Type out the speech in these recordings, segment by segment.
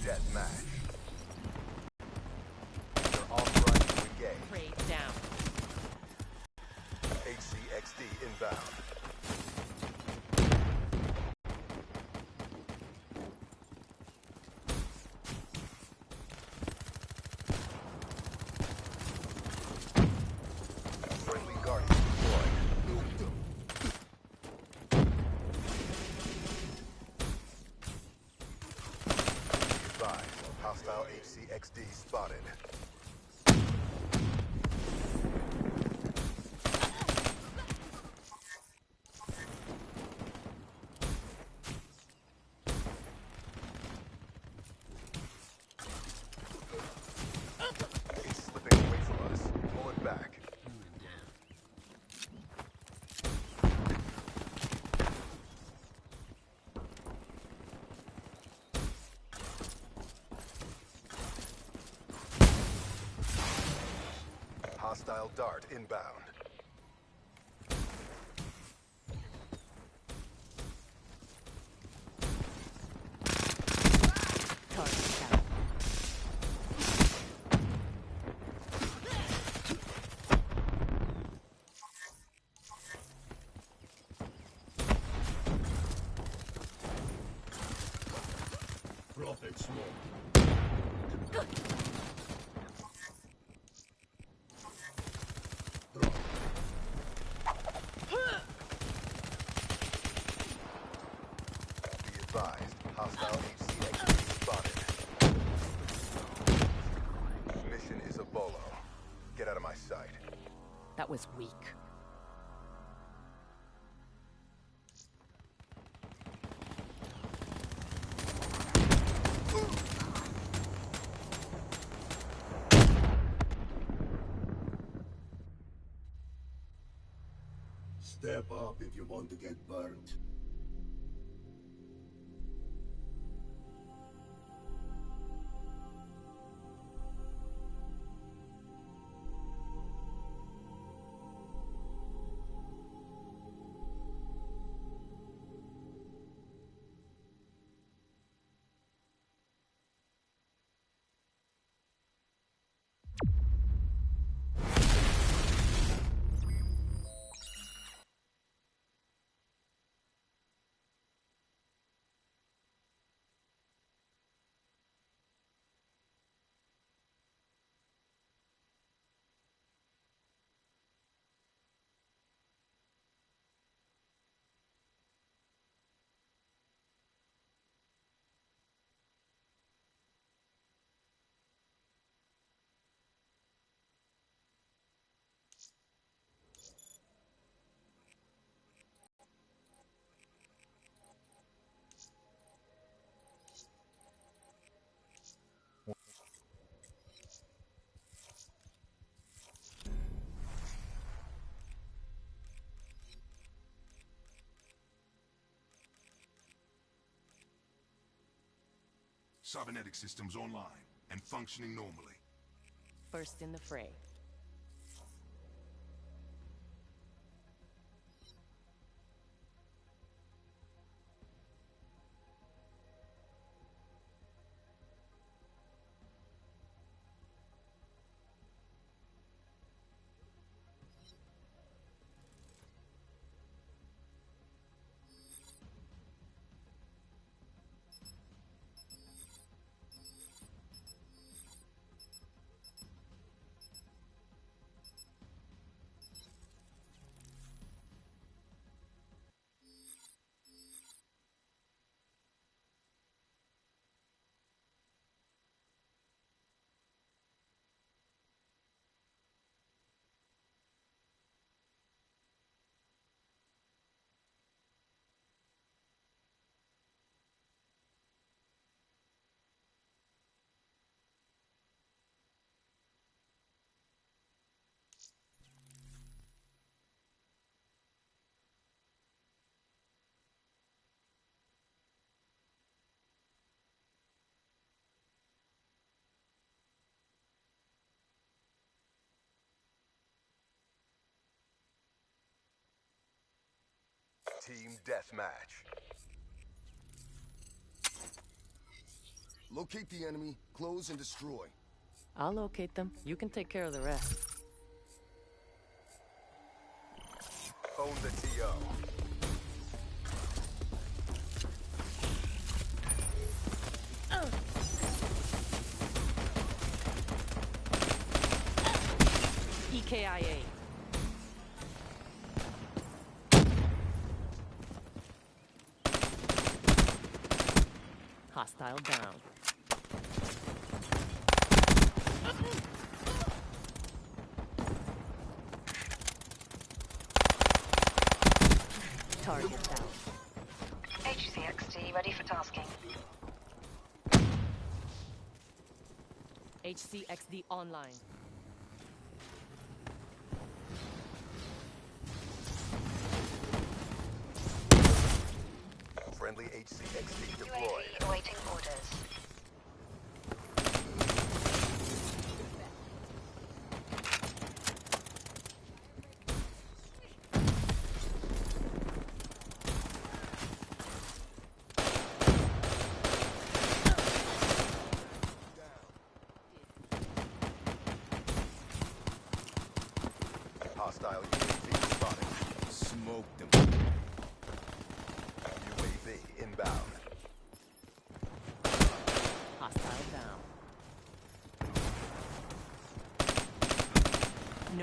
deathmatch. You're authorized to engage. Raid down. HCXD inbound. Friendly Guardian deployed. Be advised, hostile HCXD spotted. He's slipping away from us. Pull it back. Hostile dart inbound. Target down. Prophet smoke. Drop. Be advised, hostile HCXD spotted. Mission is a bolo. Get out of my sight. That was weak. Step up if you want to get burnt. Cybernetic systems online and functioning normally. First in the fray. Team Deathmatch. Locate the enemy, close and destroy. I'll locate them. You can take care of the rest. Own the TO. EKIA. Hostile down. Target down. HCXD ready for tasking. HCXD online.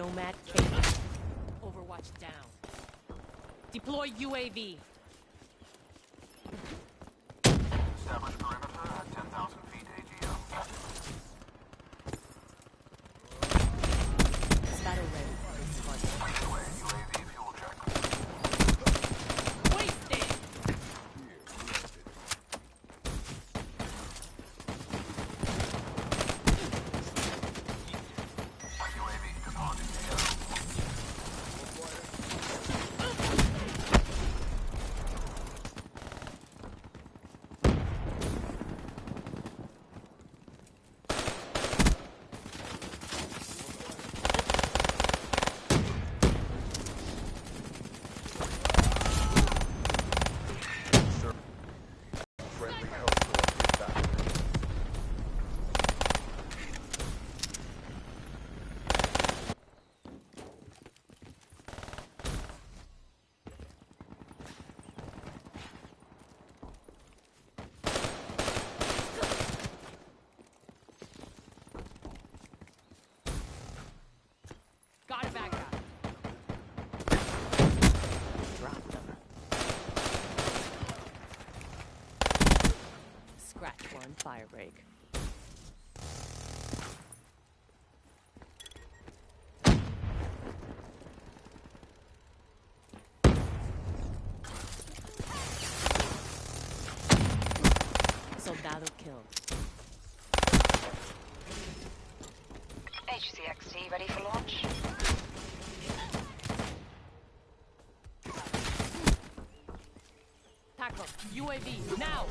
Nomad Kate. Overwatch down. Deploy UAV. UAV now.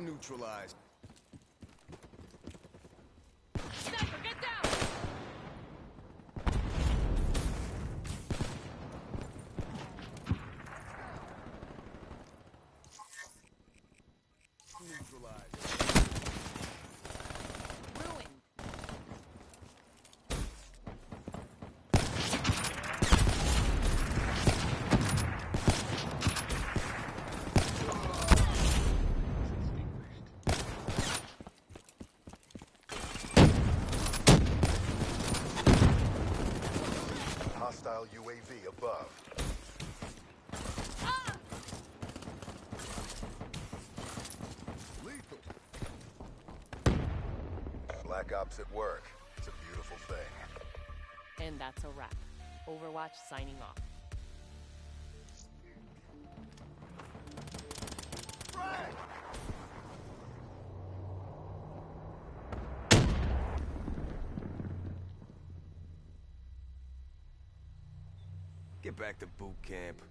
neutralized. Black Ops at work. It's a beautiful thing. And that's a wrap. Overwatch signing off. Get back to boot camp.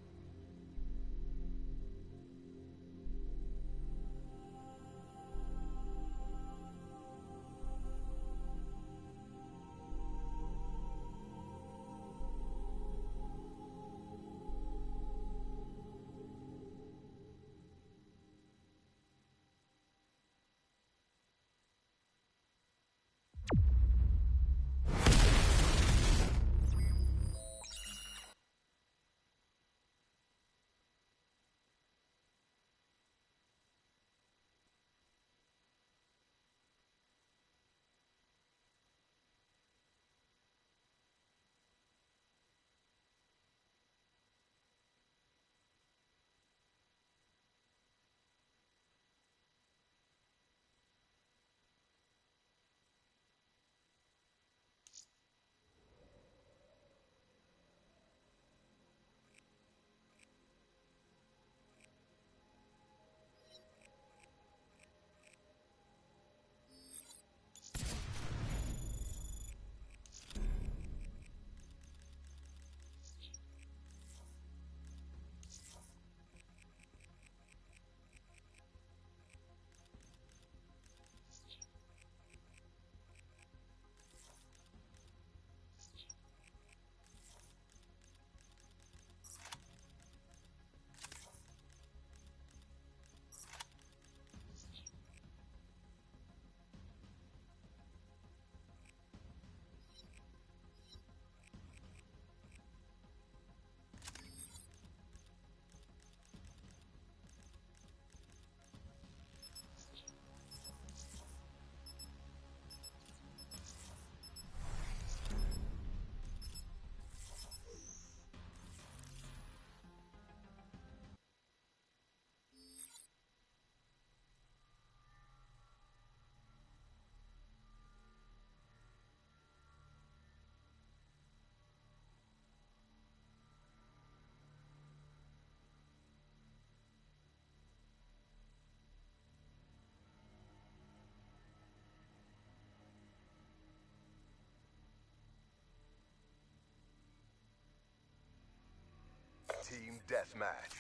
Team Deathmatch.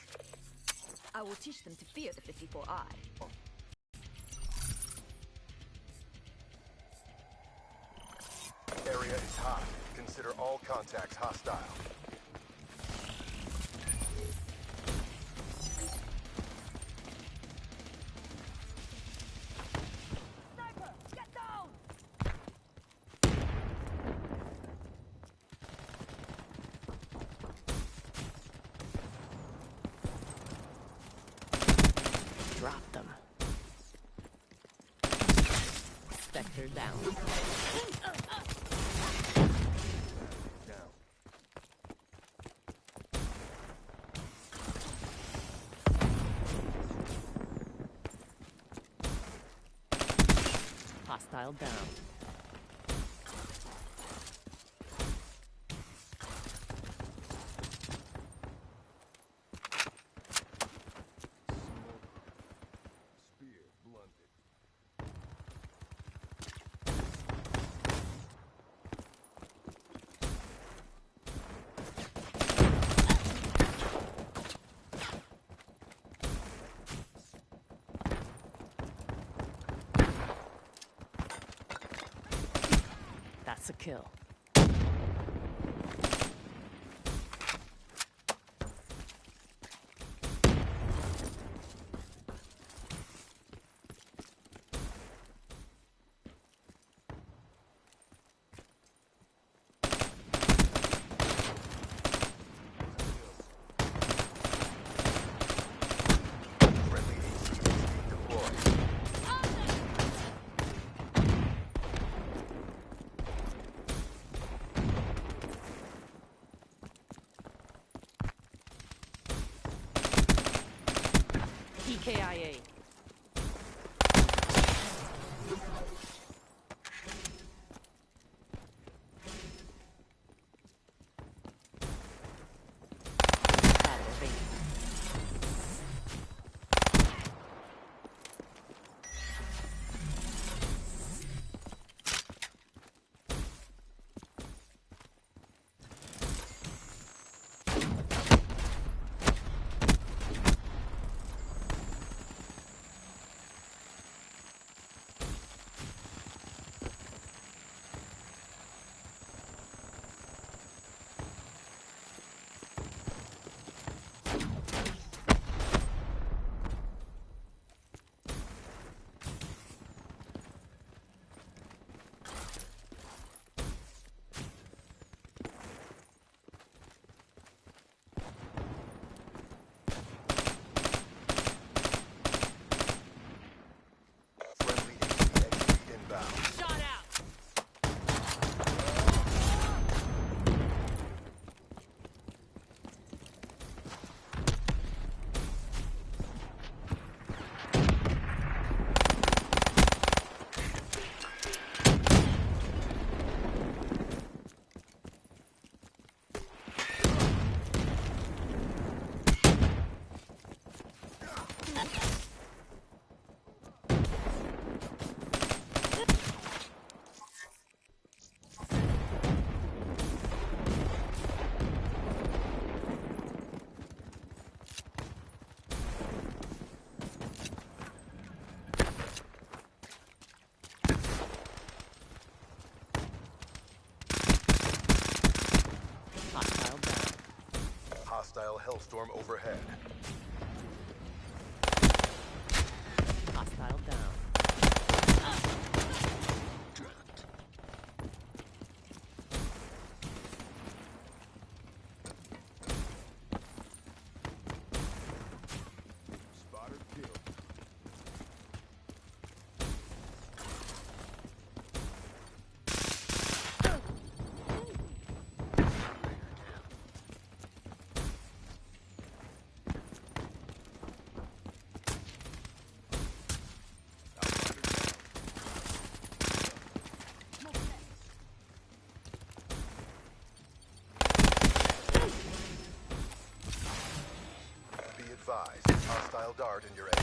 I will teach them to fear the 54i. Area is hot. Consider all contacts hostile. Drop them. Spectre down. Hostile down. A kill. Hellstorm overhead. Hostile down. Spotter killed. Be advised, hostile dart in your area.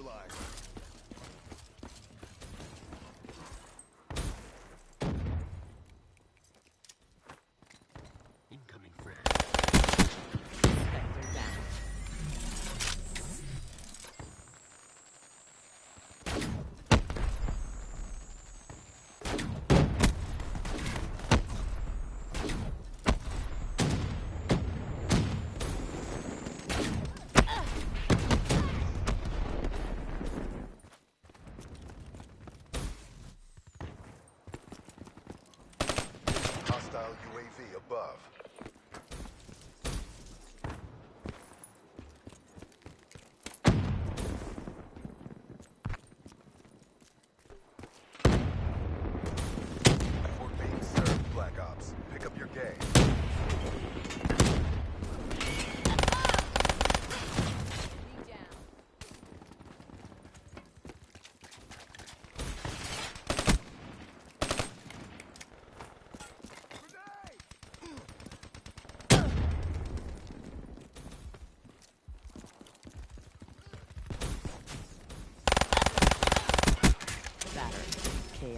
Neutralized. KIA.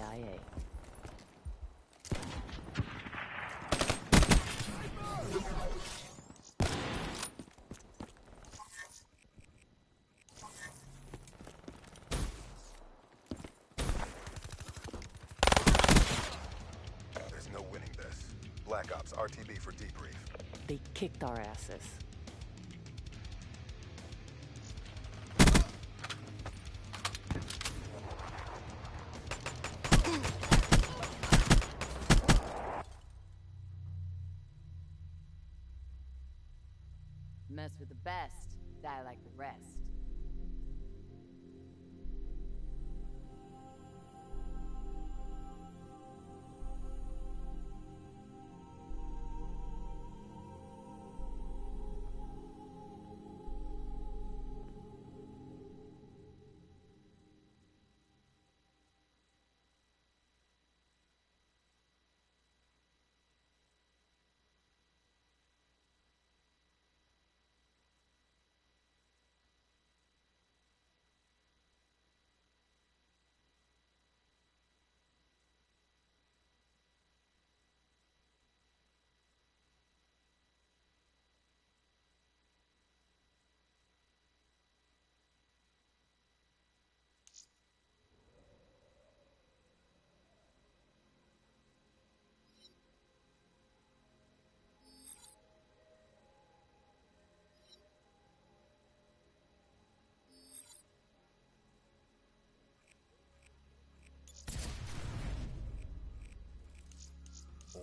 There's no winning this. Black Ops RTB for debrief. They kicked our asses.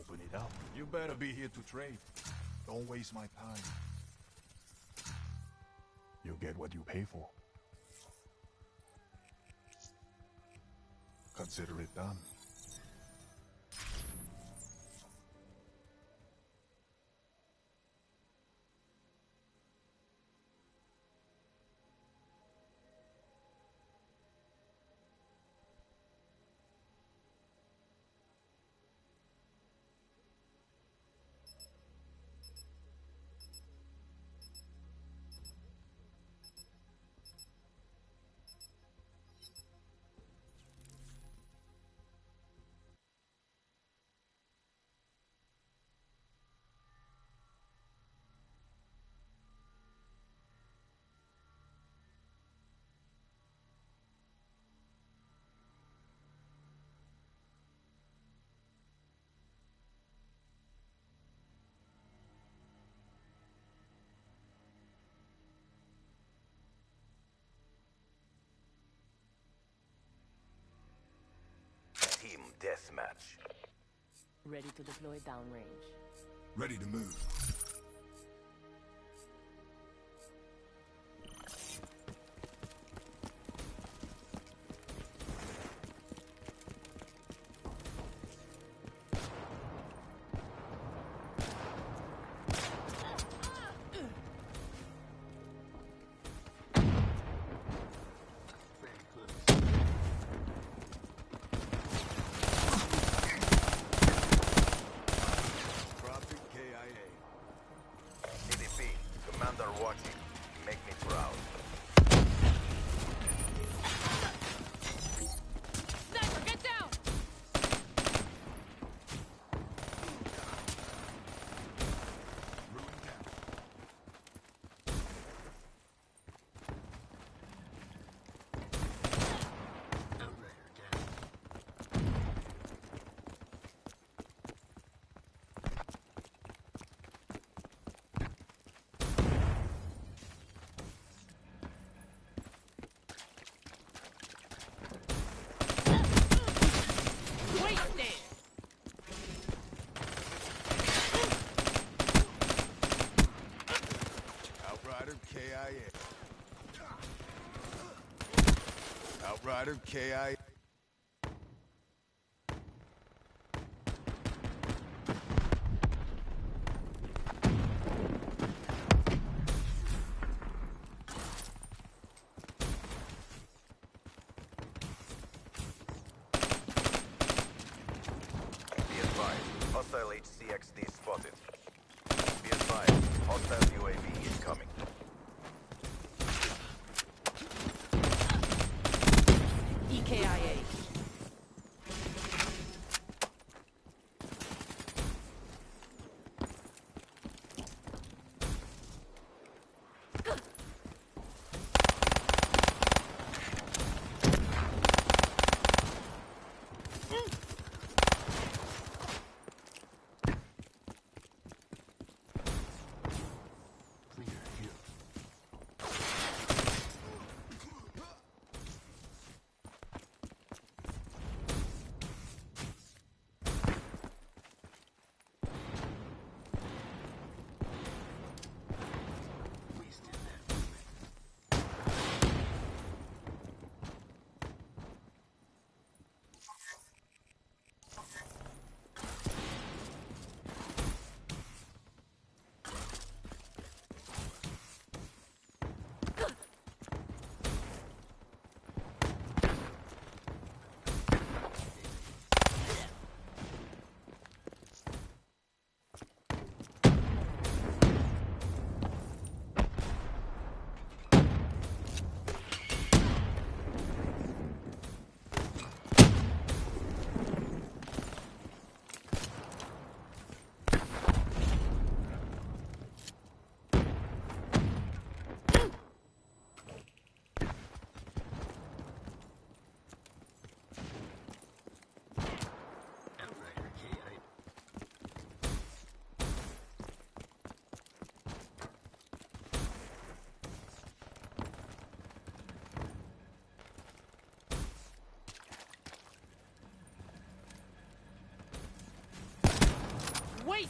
Open it up. You better be here to trade. Don't waste my time. You get what you pay for. Consider it done. Deathmatch. Ready to deploy downrange. Ready to move. KIA. You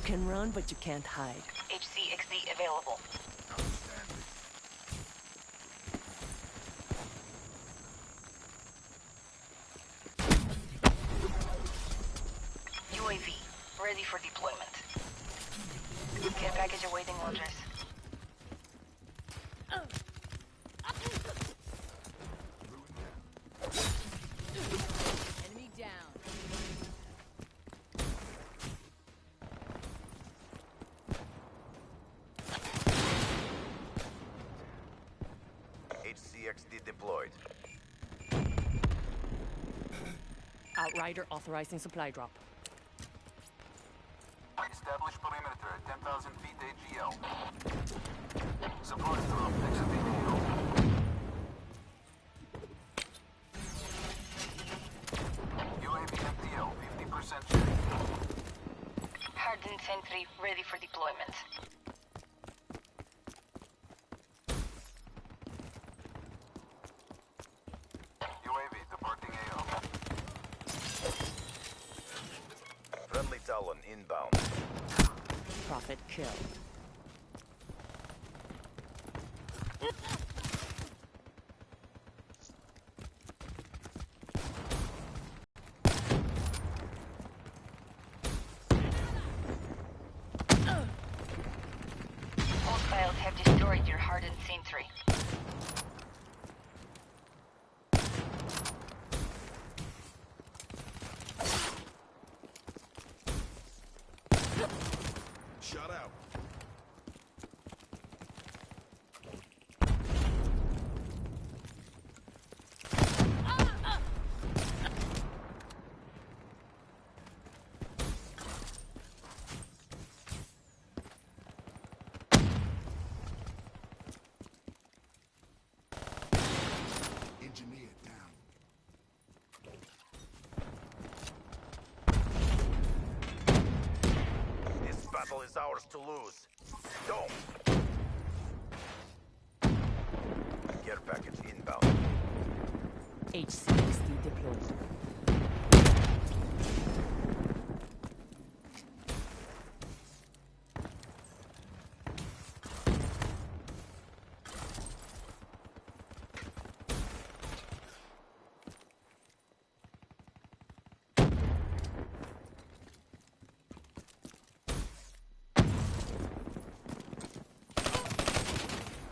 can run, but you can't hide. HCXD available. Outstanding. UAV, ready for deployment. Care package awaiting orders. Enemy down. HCXD deployed. Outrider authorizing supply drop. Establish perimeter at 10,000 feet AGL. Supply drop. Exit the AO. UAV MTL, 50% check. Hardened sentry, ready for deployment. Inbound. Prophet killed. Hostiles have destroyed your hardened sentry. Shut out. Engineer down. This battle is ours to lose. Don't! Care package inbound. HCXD deployed.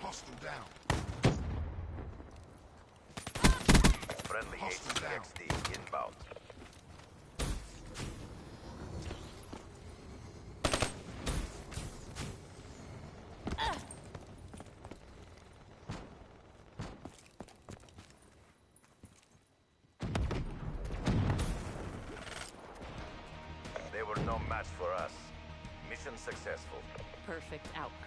Hostile down. Friendly Hostile down. HCXD inbound. They were no match for us. Mission successful. Perfect outcome.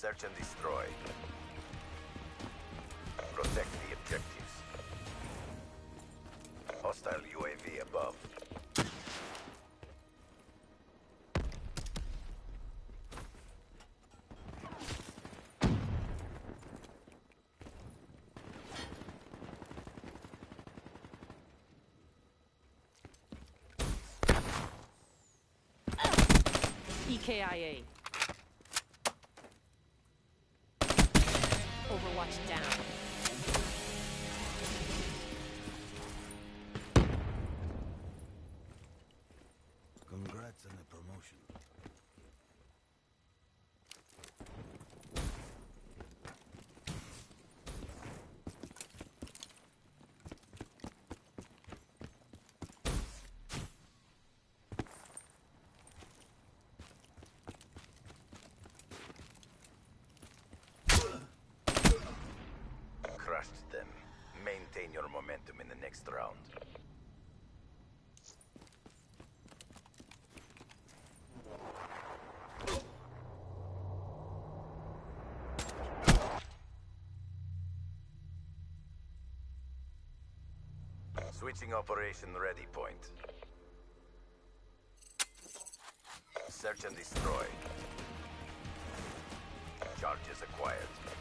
Search and destroy. Protect the objectives. Hostile UAV above. EKIA. Crushed them. Maintain your momentum in the next round. Switching operation ready point. Search and destroy. Charges acquired.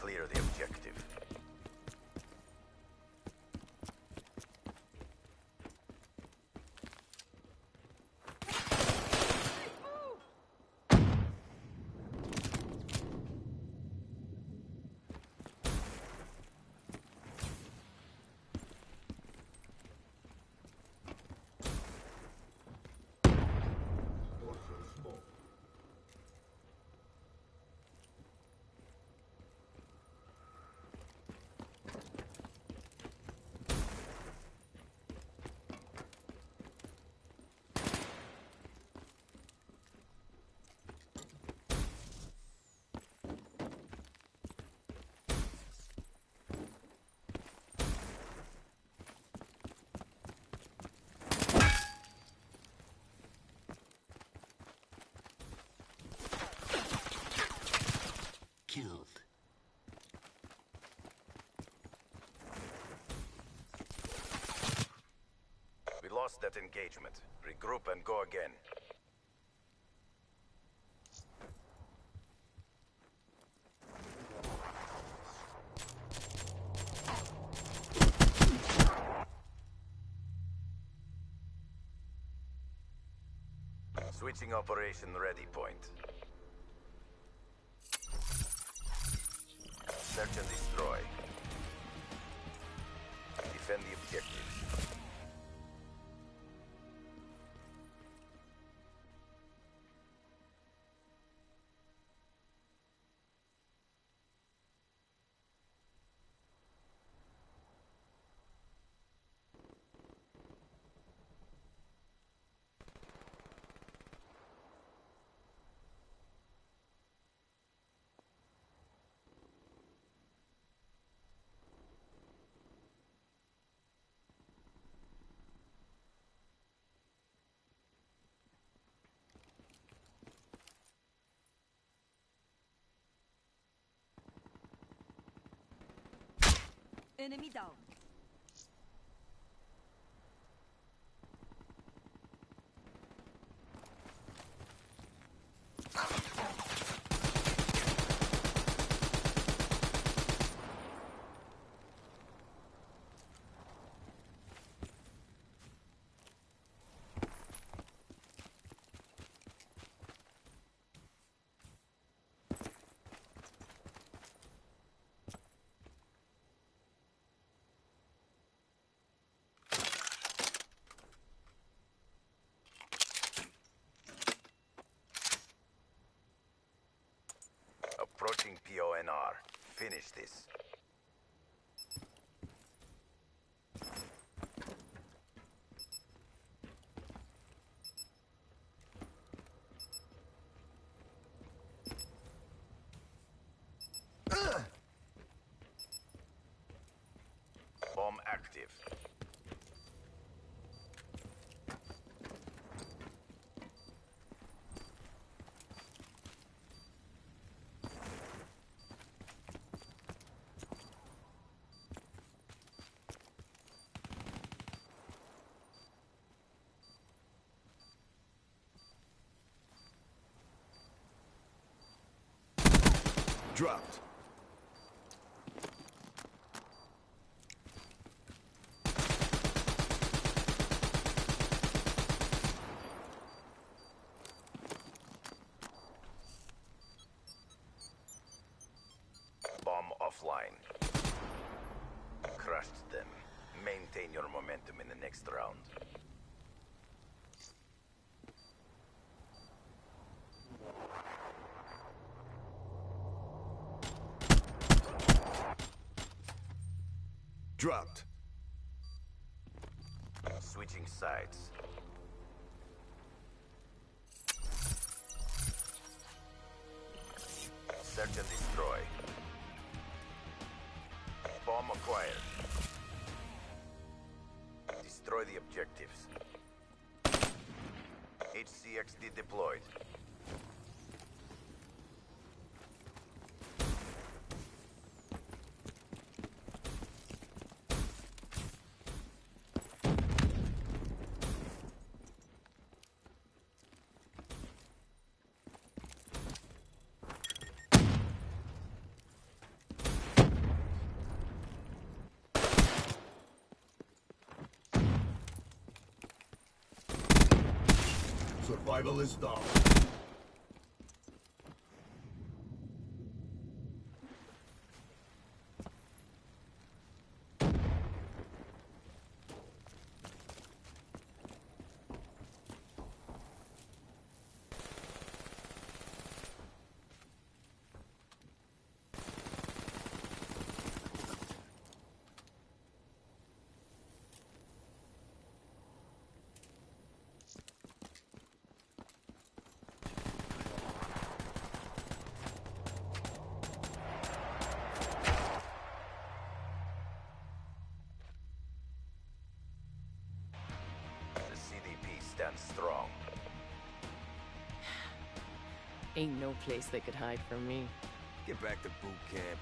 Clear the objective. Lost that engagement. Regroup and go again. Switching operation ready point. Enemy down. PONR. Finish this. Bomb active. Dropped. Bomb offline. Crushed them. Maintain your momentum in the next round. Search and destroy. Bomb acquired. Destroy the objectives. HCXD deployed. Survival is down. Ain't no place they could hide from me. Get back to boot camp.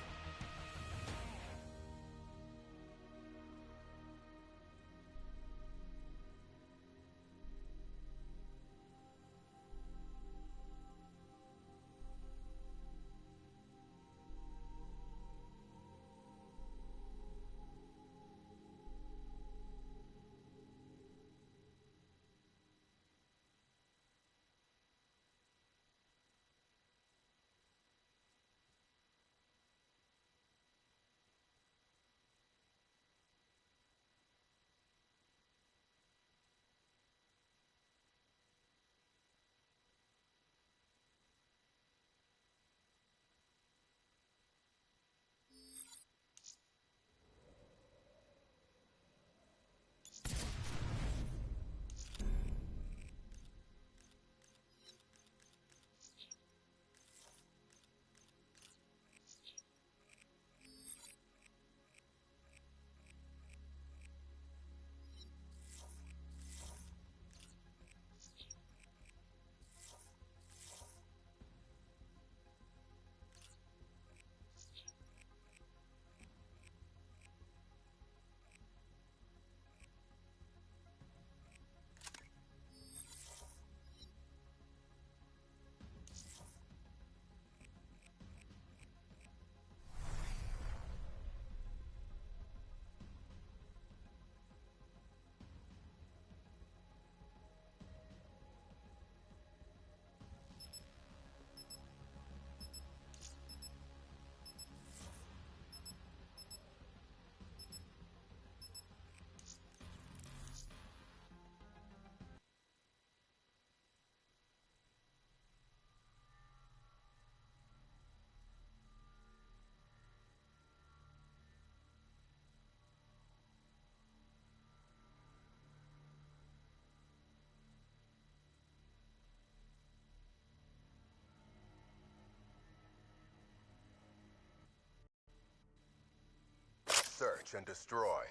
Search and destroy.